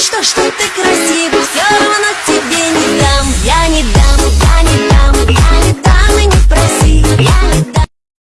что, что ты красивый?